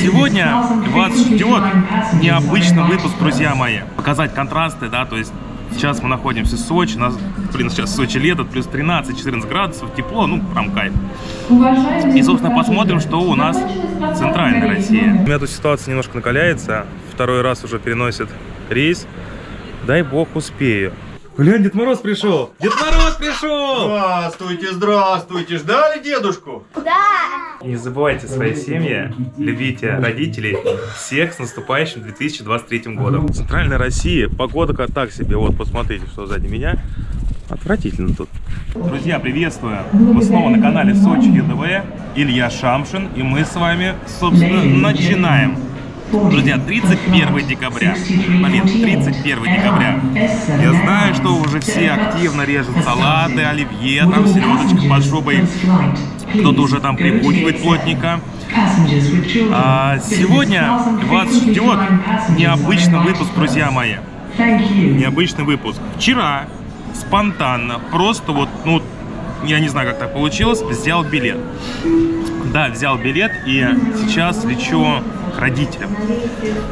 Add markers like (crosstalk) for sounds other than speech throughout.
Сегодня вас ждет необычный выпуск, друзья мои. Показать контрасты, да, то есть сейчас мы находимся в Сочи, у нас, блин, сейчас в Сочи лето, плюс 13-14 градусов, тепло, ну, прям кайф. И, собственно, посмотрим, что у нас в Центральной России. У меня тут ситуация немножко накаляется, второй раз уже переносит рейс. Дай бог успею. Глянь, Дед Мороз пришел! Дед Мороз пришел! Здравствуйте, здравствуйте. Ждали дедушку? Не забывайте свои семьи, любите родителей. Всех с наступающим 2023 годом. В Центральной России погода как так себе. Вот, посмотрите, что сзади меня. Отвратительно тут. Друзья, приветствую! Вы снова на канале Сочи ЕДВ. Илья Шамшин. И мы с вами, собственно, начинаем. Друзья, 31 декабря. Блин, 31 декабря. Я знаю, что уже все активно режут салаты, оливье, там селедочка под шубой. Кто-то уже там припугивает плотника. А сегодня вас ждет необычный выпуск, друзья мои. Необычный выпуск. Вчера спонтанно, просто вот, ну, я не знаю, как так получилось, взял билет. Да, взял билет и сейчас лечу родителям.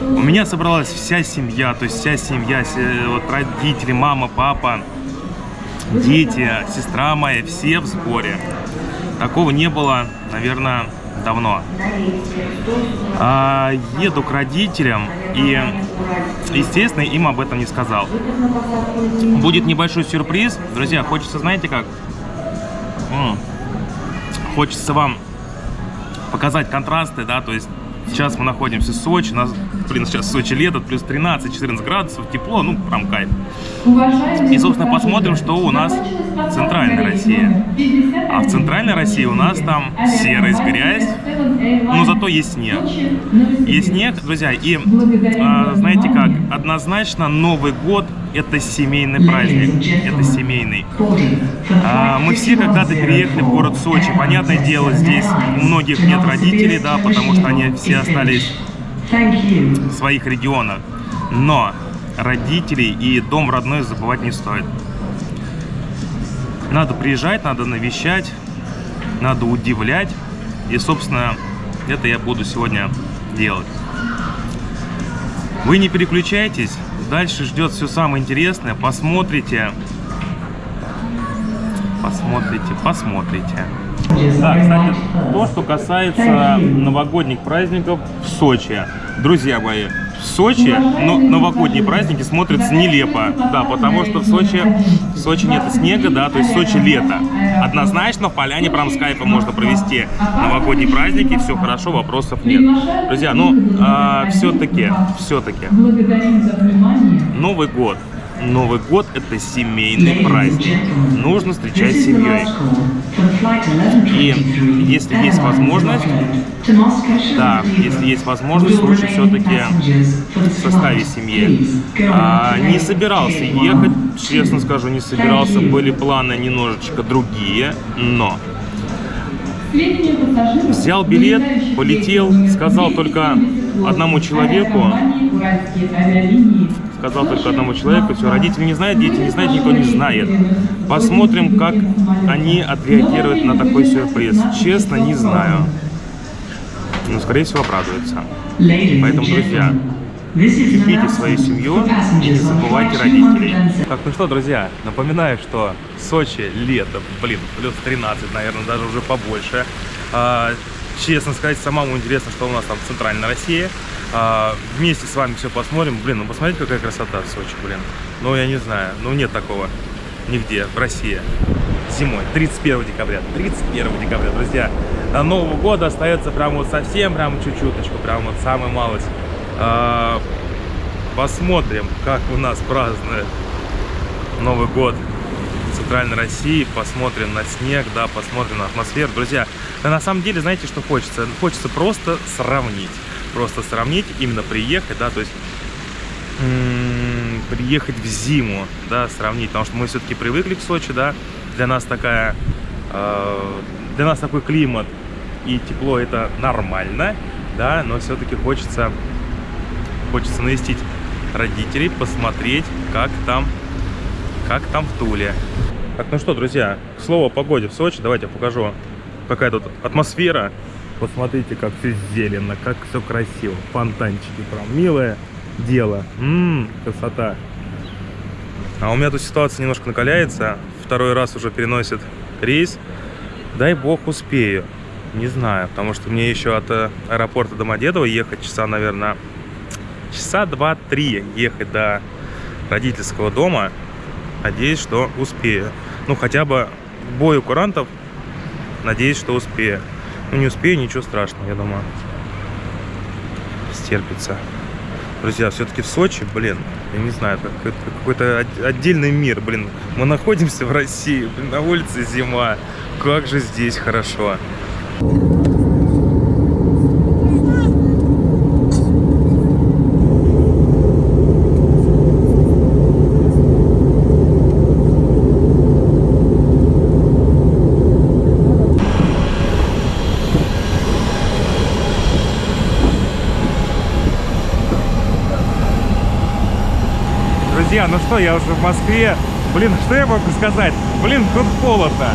У меня собралась вся семья, то есть вся семья, се- вот родители, мама, папа, дети, сестра моя, все в сборе. Такого не было, наверное, давно. А, еду к родителям и, естественно, им об этом не сказал. Будет небольшой сюрприз. Друзья, хочется, знаете как? М, Хочется вам показать контрасты, да, то есть сейчас мы находимся в Сочи, у нас, блин, сейчас в Сочи лето, плюс 13-14 градусов, тепло, ну, прям кайф. И, собственно, посмотрим, что у нас в Центральной России. А в Центральной России у нас там серость, грязь, но зато есть снег. Есть снег, друзья, и а, знаете как, однозначно Новый год это семейный праздник, это семейный. А, мы все когда-то переехали в город Сочи, понятное дело, здесь у многих нет родителей, да, потому что они все остались в своих регионах. Но родителей и дом родной забывать не стоит. Надо приезжать, надо навещать, надо удивлять. И, собственно, это я буду сегодня делать. Вы не переключайтесь, дальше ждет все самое интересное. Посмотрите, посмотрите, посмотрите. Да, кстати, то, что касается новогодних праздников в Сочи. Друзья мои, в Сочи но новогодние праздники смотрятся нелепо. Да, потому что в Сочи, в Сочи нет снега, да, то есть в Сочи лето. Однозначно в поляне прям с кайфом можно провести новогодние праздники, все хорошо, вопросов нет. Друзья, ну, а, все-таки, все-таки. Новый год. Новый год это семейный праздник. Нужно встречать семьей. И если есть возможность, да, если есть возможность, лучше все-таки в составе семьи. А, не собирался ехать, честно скажу, не собирался. Были планы немножечко другие, но Взял билет, полетел, сказал только одному человеку, сказал только одному человеку, все, родители не знают, дети не знают, никто не знает. Посмотрим, как они отреагируют на такой сюрприз. Честно, не знаю. Но, скорее всего, обрадуются. Поэтому, друзья, Любите свою семью и не забывайте родителей. Так, ну что, друзья, напоминаю, что Сочи лето, блин, плюс 13, наверное, даже уже побольше. А, честно сказать, самому интересно, что у нас там в Центральной России. А, вместе с вами все посмотрим. Блин, ну посмотрите, какая красота в Сочи, блин. Ну, я не знаю, ну нет такого нигде в России. Зимой, 31 декабря, 31 декабря, друзья. До Нового года остается прям вот совсем, прям чуть-чуточку, прям вот самая малость. А, посмотрим, как у нас празднуют Новый год в Центральной России. Посмотрим на снег, да, посмотрим на атмосферу. Друзья, на самом деле, знаете, что хочется? Хочется просто сравнить. Просто сравнить, именно приехать, да, то есть приехать в зиму, да, сравнить. Потому что мы все-таки привыкли к Сочи, да. Для нас такая, э, для нас такой климат и тепло это нормально, да, но все-таки хочется хочется навестить родителей, посмотреть, как там, как там в Туле. Так, ну что, друзья, к слову о погоде в Сочи, давайте я покажу, какая тут атмосфера. Посмотрите, как все зелено, как все красиво. Фонтанчики прям. Милое дело. Ммм, красота. А у меня тут ситуация немножко накаляется. Второй раз уже переносит рейс. Дай бог успею. Не знаю, потому что мне еще от э, аэропорта Домодедово ехать часа, наверное, часа два-три ехать до родительского дома. Надеюсь, что успею. Ну, хотя бы бою курантов. Надеюсь, что успею. Ну, не успею, ничего страшного, я думаю. Стерпится. Друзья, все-таки в Сочи, блин, я не знаю, это какой-то- от- отдельный мир, блин. Мы находимся в России, блин, на улице зима. Как же здесь хорошо. Друзья, ну что, я уже в Москве. Блин, что я могу сказать? Блин, тут холодно.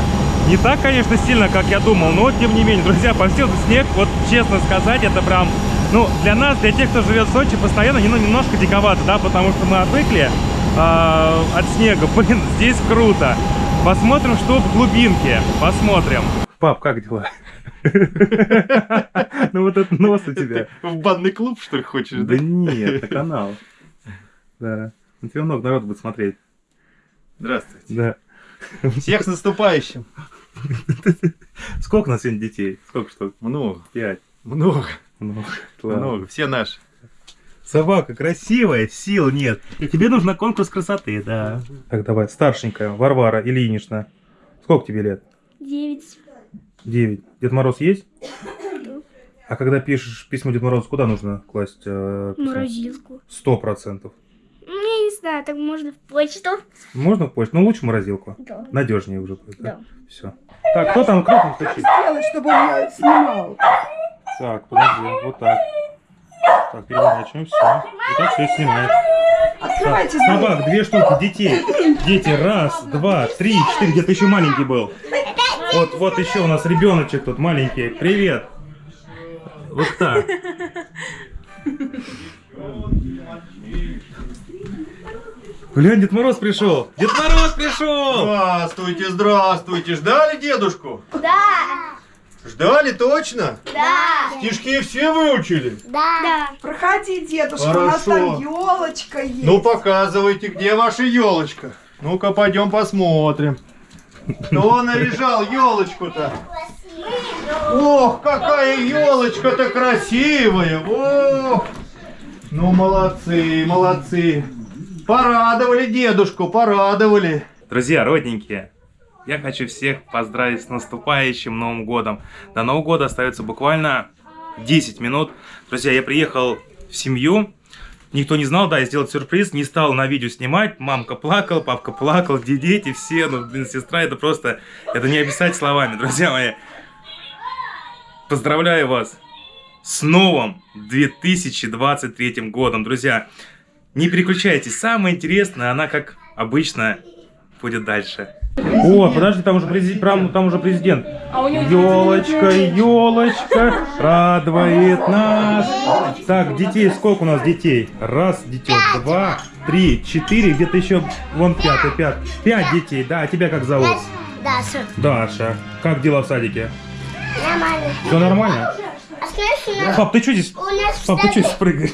Не так, конечно, сильно, как я думал, но тем не менее, друзья, повсюду снег. Вот честно сказать, это прям, ну, для нас, для тех, кто живет в Сочи, постоянно ну, немножко диковато, да, потому что мы отвыкли а, от снега. (laughs) Блин, здесь круто. Посмотрим, что в глубинке. Посмотрим. Пап, как дела? (laughs) Ну вот этот нос у тебя. (laughs) В банный клуб, что ли, хочешь, Да нет, на канал. Да. На тебя много народу будет смотреть. Здравствуйте. Да. Всех с наступающим. (laughs) Сколько у нас сегодня детей? Сколько штук? Много, Пять. много, Много. Ладно. много. Все наши. Собака красивая, сил нет. Тебе нужно конкурс красоты, да. Так, давай, старшенькая, Варвара Ильинична. Сколько тебе лет? Девять. Девять. Дед Мороз есть? А когда пишешь письмо Дед Морозу, куда нужно класть э, письмо? Морозилку. Сто процентов. Знаю, так можно в почту. Можно в почту? Ну, лучше в морозилку. Да. Надежнее уже будет, да? Да. Все. Так, кто там крупно стучит? сделать, чтобы он меня снимал. Так, подожди, вот так. Так, переворачиваем, все. Вот так все снимает. Открывайте Так, собак, две штуки, детей. Дети, раз, два, три, четыре, где-то еще маленький был. Вот, вот еще у нас ребеночек тут маленький. Привет. Вот так. Глянь, Дед Мороз пришел. Дед Мороз пришел. Здравствуйте, здравствуйте. Ждали дедушку? Да. Ждали точно? Да. Стишки все выучили? Да. Проходи, дедушка, у нас Хорошо. там елочка есть. Ну, показывайте, где ваша елочка. Ну-ка, пойдем посмотрим. Кто наряжал елочку-то? Ох, какая елочка-то красивая! Ох! Ну, молодцы, молодцы. Порадовали дедушку, порадовали. Друзья, родненькие, я хочу всех поздравить с наступающим Новым Годом. До Нового года остается буквально 10 минут. Друзья, я приехал в семью. Никто не знал, да, я сделал сюрприз, не стал на видео снимать. Мамка плакала, папка плакал, где дети, все, ну, блин, сестра, это просто, это не описать словами, друзья мои. Поздравляю вас с новым 2023 годом, друзья. Не переключайтесь, самое интересное, она как обычно будет дальше. О, подожди, там уже президент, там уже президент. Елочка, елочка, радует нас. Так, детей, сколько у нас детей? Раз, детей, два, три, четыре, где-то еще, вон пятый, пятый. Пять детей, да, а тебя как зовут? Даша. Даша. Как дела в садике? Нормально. Все нормально? А Пап, ты что здесь? Пап, ты что здесь прыгаешь?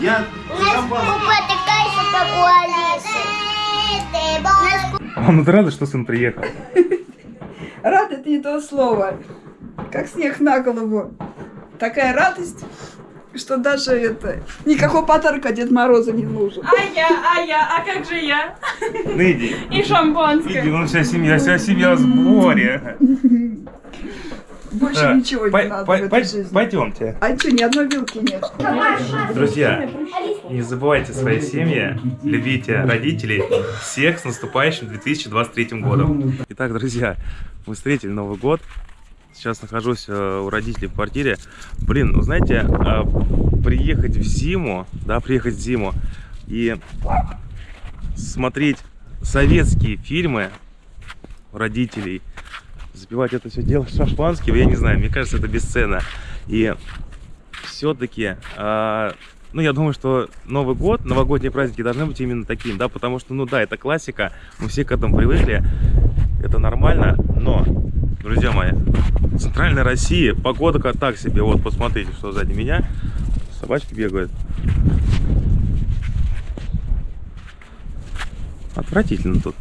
Я у нас купа такая же, как у Алисы. У нас ку- Мам, ну ты рада, что сын приехал? (laughs) Рад это не то слово. Как снег на голову. Такая радость, что даже это... Никакого подарка Дед Мороза не нужен. А я, а я, а как же я? Ну иди. И шампанское. Иди, ну вся семья, вся семья в сборе. (laughs) Больше Так, ничего по- не надо по- в этой жизни. Пойдемте. А что, ни одной вилки нет? Друзья, не забывайте свои семьи, любите родителей. Всех с наступающим 2023 годом. Итак, друзья, мы встретили Новый год. Сейчас нахожусь э, у родителей в квартире. Блин, ну знаете, э, приехать в зиму, да, приехать в зиму и смотреть советские фильмы у родителей запивать это все дело шампанским, я не знаю, мне кажется, это бесценно. И все-таки, ну, я думаю, что Новый год, новогодние праздники должны быть именно таким, да, потому что, ну да, это классика, мы все к этому привыкли, это нормально, но, друзья мои, в центральной России погода как так себе, вот, посмотрите, что сзади меня, собачки бегают. Отвратительно тут.